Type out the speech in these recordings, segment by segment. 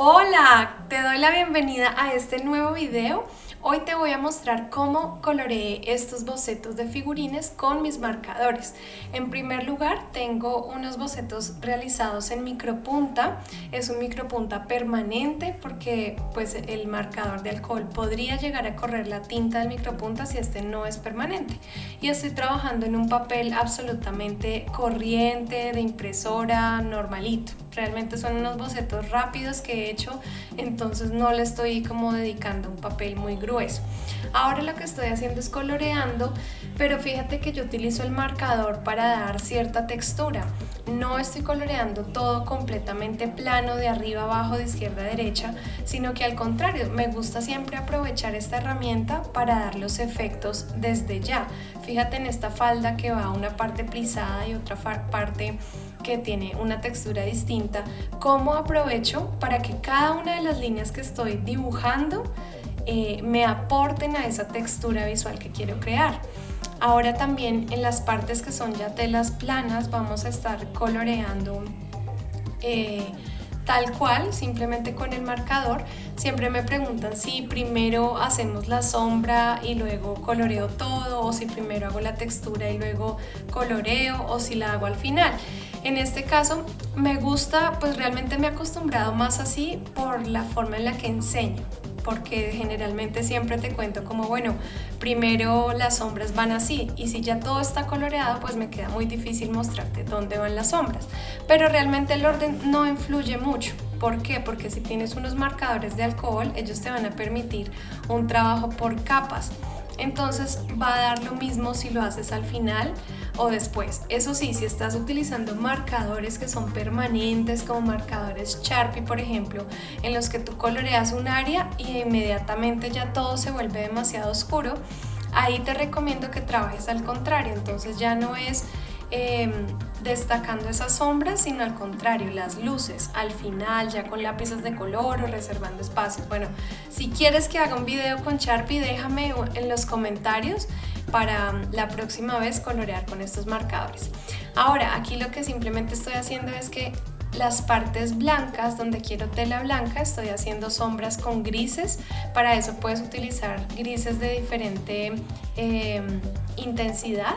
Hola, te doy la bienvenida a este nuevo video. Hoy te voy a mostrar cómo coloreé estos bocetos de figurines con mis marcadores. En primer lugar tengo unos bocetos realizados en micropunta. Es un micropunta permanente porque pues el marcador de alcohol podría llegar a correr la tinta del micropunta si este no es permanente. Y estoy trabajando en un papel absolutamente corriente, de impresora, normalito. Realmente son unos bocetos rápidos que he hecho, entonces no le estoy como dedicando un papel muy grueso. Ahora lo que estoy haciendo es coloreando, pero fíjate que yo utilizo el marcador para dar cierta textura. No estoy coloreando todo completamente plano de arriba abajo, de izquierda a derecha, sino que al contrario, me gusta siempre aprovechar esta herramienta para dar los efectos desde ya. Fíjate en esta falda que va una parte plisada y otra parte que tiene una textura distinta, cómo aprovecho para que cada una de las líneas que estoy dibujando eh, me aporten a esa textura visual que quiero crear. Ahora también en las partes que son ya telas planas vamos a estar coloreando eh, tal cual, simplemente con el marcador. Siempre me preguntan si primero hacemos la sombra y luego coloreo todo o si primero hago la textura y luego coloreo o si la hago al final. En este caso me gusta, pues realmente me he acostumbrado más así por la forma en la que enseño porque generalmente siempre te cuento como, bueno, primero las sombras van así y si ya todo está coloreado, pues me queda muy difícil mostrarte dónde van las sombras. Pero realmente el orden no influye mucho. ¿Por qué? Porque si tienes unos marcadores de alcohol, ellos te van a permitir un trabajo por capas entonces va a dar lo mismo si lo haces al final o después. Eso sí, si estás utilizando marcadores que son permanentes, como marcadores Sharpie, por ejemplo, en los que tú coloreas un área y inmediatamente ya todo se vuelve demasiado oscuro, ahí te recomiendo que trabajes al contrario. Entonces ya no es Em, destacando esas sombras, sino al contrario, las luces al final, ya con lápices de color o reservando espacios. Bueno, si quieres que haga un video con Sharpie, déjame en los comentarios para um, la próxima vez colorear con estos marcadores. Ahora, aquí lo que simplemente estoy haciendo es que las partes blancas, donde quiero tela blanca, estoy haciendo sombras con grises. Para eso puedes utilizar grises de diferente em, intensidad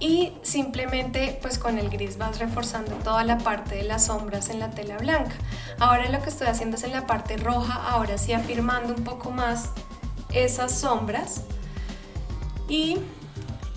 y simplemente pues con el gris vas reforzando toda la parte de las sombras en la tela blanca. Ahora lo que estoy haciendo es en la parte roja, ahora sí afirmando un poco más esas sombras y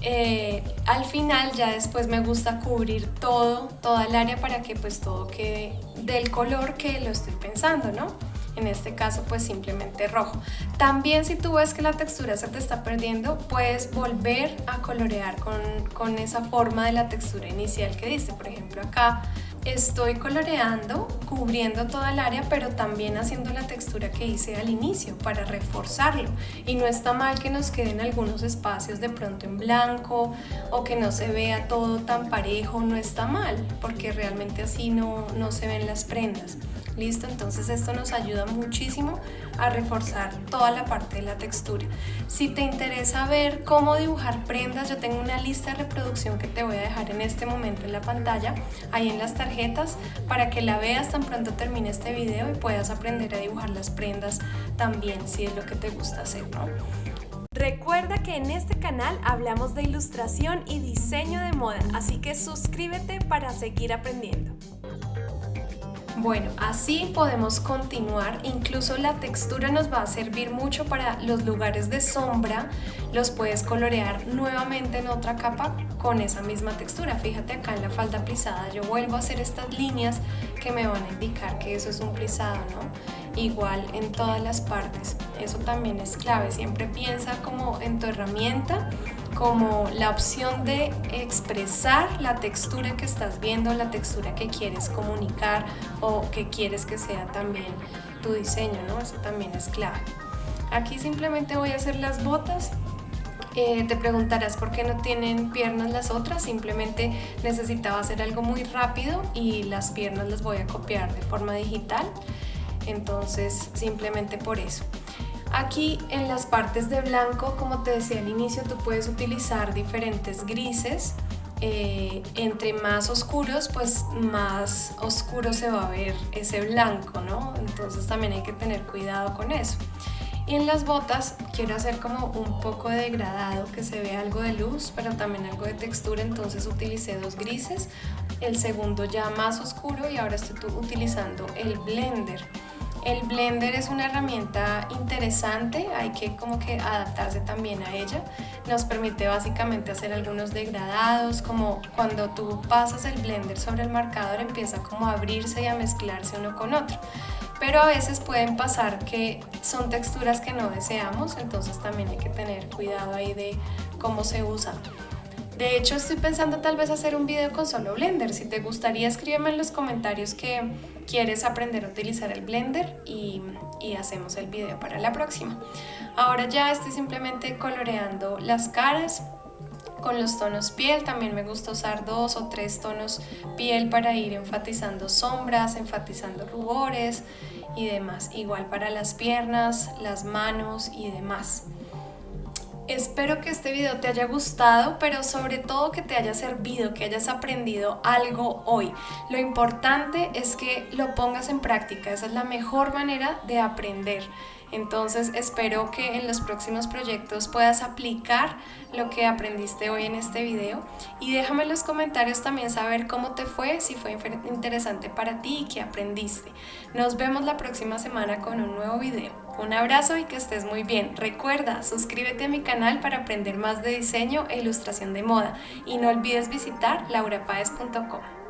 eh, al final ya después me gusta cubrir todo, toda el área para que pues todo quede del color que lo estoy pensando, ¿no? en este caso pues simplemente rojo. También si tú ves que la textura se te está perdiendo, puedes volver a colorear con, con esa forma de la textura inicial que diste. Por ejemplo acá estoy coloreando, cubriendo toda el área, pero también haciendo la textura que hice al inicio para reforzarlo. Y no está mal que nos queden algunos espacios de pronto en blanco o que no se vea todo tan parejo, no está mal, porque realmente así no, no se ven las prendas. ¿Listo? Entonces esto nos ayuda muchísimo a reforzar toda la parte de la textura. Si te interesa ver cómo dibujar prendas, yo tengo una lista de reproducción que te voy a dejar en este momento en la pantalla, ahí en las tarjetas, para que la veas tan pronto termine este video y puedas aprender a dibujar las prendas también, si es lo que te gusta hacer, ¿no? Recuerda que en este canal hablamos de ilustración y diseño de moda, así que suscríbete para seguir aprendiendo. Bueno, así podemos continuar, incluso la textura nos va a servir mucho para los lugares de sombra, los puedes colorear nuevamente en otra capa con esa misma textura. Fíjate acá en la falda plisada, yo vuelvo a hacer estas líneas que me van a indicar que eso es un plisado, ¿no? Igual en todas las partes, eso también es clave, siempre piensa como en tu herramienta como la opción de expresar la textura que estás viendo, la textura que quieres comunicar o que quieres que sea también tu diseño, ¿no? Eso también es clave. Aquí simplemente voy a hacer las botas eh, te preguntarás por qué no tienen piernas las otras, simplemente necesitaba hacer algo muy rápido y las piernas las voy a copiar de forma digital, entonces simplemente por eso. Aquí en las partes de blanco, como te decía al inicio, tú puedes utilizar diferentes grises eh, entre más oscuros, pues más oscuro se va a ver ese blanco, ¿no? Entonces también hay que tener cuidado con eso. Y en las botas quiero hacer como un poco de degradado, que se vea algo de luz, pero también algo de textura, entonces utilicé dos grises, el segundo ya más oscuro y ahora estoy utilizando el blender. El blender es una herramienta interesante, hay que como que adaptarse también a ella. Nos permite básicamente hacer algunos degradados, como cuando tú pasas el blender sobre el marcador empieza como a abrirse y a mezclarse uno con otro. Pero a veces pueden pasar que son texturas que no deseamos, entonces también hay que tener cuidado ahí de cómo se usa. De hecho, estoy pensando tal vez hacer un video con solo Blender. Si te gustaría, escríbeme en los comentarios que quieres aprender a utilizar el Blender y, y hacemos el video para la próxima. Ahora ya estoy simplemente coloreando las caras con los tonos piel, también me gusta usar dos o tres tonos piel para ir enfatizando sombras, enfatizando rubores y demás. Igual para las piernas, las manos y demás. Espero que este video te haya gustado, pero sobre todo que te haya servido, que hayas aprendido algo hoy. Lo importante es que lo pongas en práctica, esa es la mejor manera de aprender. Entonces espero que en los próximos proyectos puedas aplicar lo que aprendiste hoy en este video y déjame en los comentarios también saber cómo te fue, si fue interesante para ti y qué aprendiste. Nos vemos la próxima semana con un nuevo video. Un abrazo y que estés muy bien. Recuerda, suscríbete a mi canal para aprender más de diseño e ilustración de moda y no olvides visitar laurapaez.com.